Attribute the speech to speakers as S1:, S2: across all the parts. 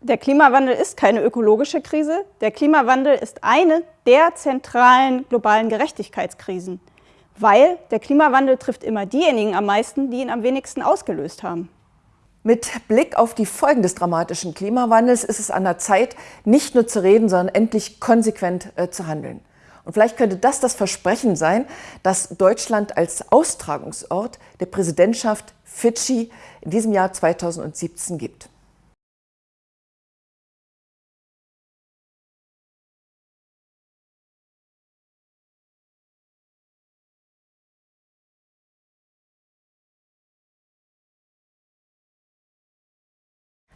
S1: Der Klimawandel ist keine ökologische Krise. Der Klimawandel ist eine der zentralen globalen Gerechtigkeitskrisen, weil der Klimawandel trifft immer diejenigen am meisten, die ihn am wenigsten ausgelöst haben.
S2: Mit Blick auf die Folgen des dramatischen Klimawandels ist es an der Zeit, nicht nur zu reden, sondern endlich konsequent äh, zu handeln. Und vielleicht könnte das das Versprechen sein, dass Deutschland als Austragungsort der Präsidentschaft Fidschi in diesem Jahr 2017 gibt.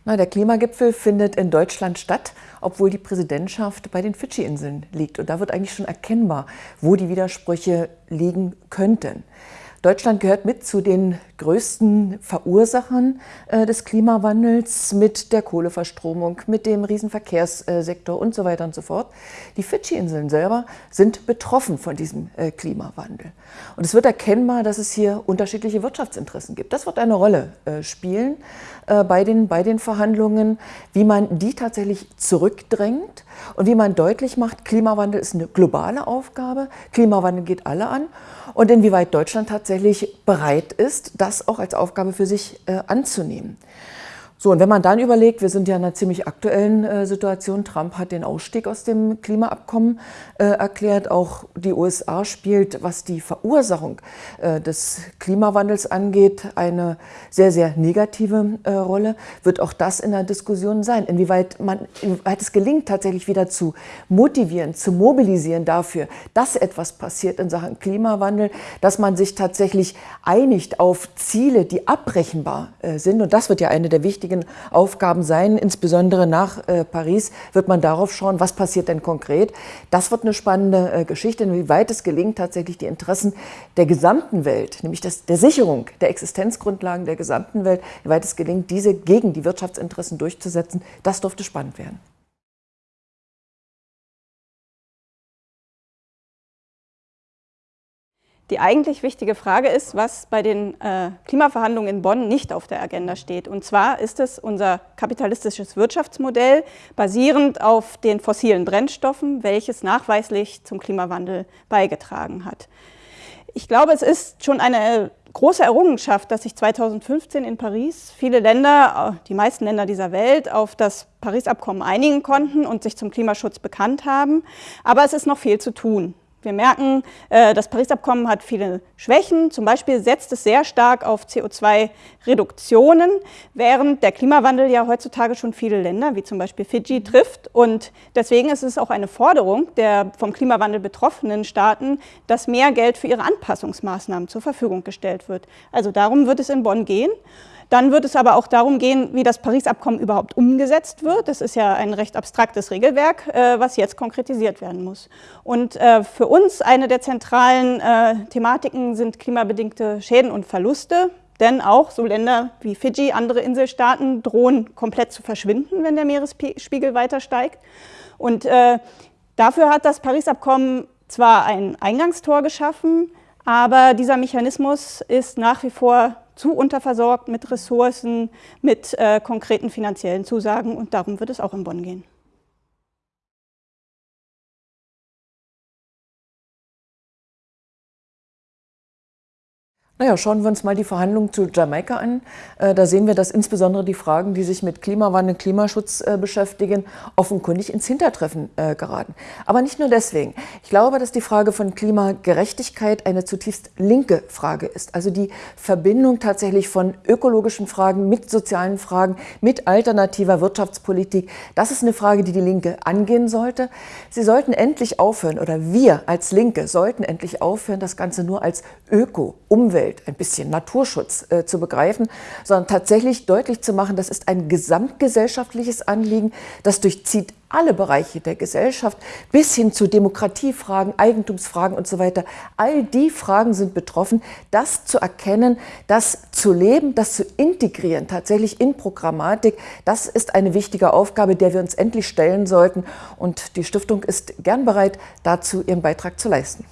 S2: Na, der Klimagipfel findet in Deutschland statt, obwohl die Präsidentschaft bei den Fidschi-Inseln liegt. Und da wird eigentlich schon erkennbar, wo die Widersprüche liegen könnten. Deutschland gehört mit zu den größten Verursachern äh, des Klimawandels mit der Kohleverstromung, mit dem Riesenverkehrssektor und so weiter und so fort. Die Fidschi-Inseln selber sind betroffen von diesem äh, Klimawandel. Und es wird erkennbar, dass es hier unterschiedliche Wirtschaftsinteressen gibt. Das wird eine Rolle äh, spielen bei, den, bei den Verhandlungen, wie man die tatsächlich zurückdrängt und wie man deutlich macht, Klimawandel ist eine globale Aufgabe, Klimawandel geht alle an und inwieweit Deutschland tatsächlich bereit ist, das auch als Aufgabe für sich äh, anzunehmen. So, und wenn man dann überlegt, wir sind ja in einer ziemlich aktuellen äh, Situation, Trump hat den Ausstieg aus dem Klimaabkommen äh, erklärt, auch die USA spielt, was die Verursachung äh, des Klimawandels angeht, eine sehr, sehr negative äh, Rolle, wird auch das in der Diskussion sein, inwieweit, man, inwieweit es gelingt, tatsächlich wieder zu motivieren, zu mobilisieren dafür, dass etwas passiert in Sachen Klimawandel, dass man sich tatsächlich einigt auf Ziele, die abbrechenbar äh, sind. Und das wird ja eine der wichtigen wichtigen Aufgaben sein. Insbesondere nach äh, Paris wird man darauf schauen, was passiert denn konkret. Das wird eine spannende äh, Geschichte, inwieweit es gelingt, tatsächlich die Interessen der gesamten Welt, nämlich das, der Sicherung der Existenzgrundlagen der gesamten Welt, inwieweit es gelingt, diese gegen die Wirtschaftsinteressen durchzusetzen. Das dürfte spannend werden.
S1: Die eigentlich wichtige Frage ist, was bei den äh, Klimaverhandlungen in Bonn nicht auf der Agenda steht. Und zwar ist es unser kapitalistisches Wirtschaftsmodell, basierend auf den fossilen Brennstoffen, welches nachweislich zum Klimawandel beigetragen hat. Ich glaube, es ist schon eine große Errungenschaft, dass sich 2015 in Paris viele Länder, die meisten Länder dieser Welt, auf das Paris-Abkommen einigen konnten und sich zum Klimaschutz bekannt haben. Aber es ist noch viel zu tun. Wir merken, äh, das Paris-Abkommen hat viele Schwächen. Zum Beispiel setzt es sehr stark auf CO2-Reduktionen, während der Klimawandel ja heutzutage schon viele Länder, wie zum Beispiel Fidschi, trifft. Und deswegen ist es auch eine Forderung der vom Klimawandel betroffenen Staaten, dass mehr Geld für ihre Anpassungsmaßnahmen zur Verfügung gestellt wird. Also darum wird es in Bonn gehen. Dann wird es aber auch darum gehen, wie das Paris-Abkommen überhaupt umgesetzt wird. Das ist ja ein recht abstraktes Regelwerk, äh, was jetzt konkretisiert werden muss. Und äh, für uns eine der zentralen äh, Thematiken sind klimabedingte Schäden und Verluste. Denn auch so Länder wie Fidschi, andere Inselstaaten drohen komplett zu verschwinden, wenn der Meeresspiegel weiter steigt. Und dafür hat das Paris-Abkommen zwar ein Eingangstor geschaffen, aber dieser Mechanismus ist nach wie vor zu unterversorgt mit Ressourcen, mit äh, konkreten finanziellen Zusagen und darum wird es auch in Bonn gehen.
S2: Naja, schauen wir uns mal die Verhandlungen zu Jamaika an. Äh, da sehen wir, dass insbesondere die Fragen, die sich mit Klimawandel, Klimaschutz äh, beschäftigen, offenkundig ins Hintertreffen äh, geraten. Aber nicht nur deswegen. Ich glaube, dass die Frage von Klimagerechtigkeit eine zutiefst linke Frage ist. Also die Verbindung tatsächlich von ökologischen Fragen mit sozialen Fragen, mit alternativer Wirtschaftspolitik. Das ist eine Frage, die die Linke angehen sollte. Sie sollten endlich aufhören, oder wir als Linke sollten endlich aufhören, das Ganze nur als Öko, Umwelt, Umwelt, ein bisschen Naturschutz äh, zu begreifen, sondern tatsächlich deutlich zu machen, das ist ein gesamtgesellschaftliches Anliegen, das durchzieht alle Bereiche der Gesellschaft bis hin zu Demokratiefragen, Eigentumsfragen und so weiter. All die Fragen sind betroffen. Das zu erkennen, das zu leben, das zu integrieren, tatsächlich in Programmatik, das ist eine wichtige Aufgabe, der wir uns endlich stellen sollten. Und die Stiftung ist gern bereit, dazu ihren Beitrag zu leisten.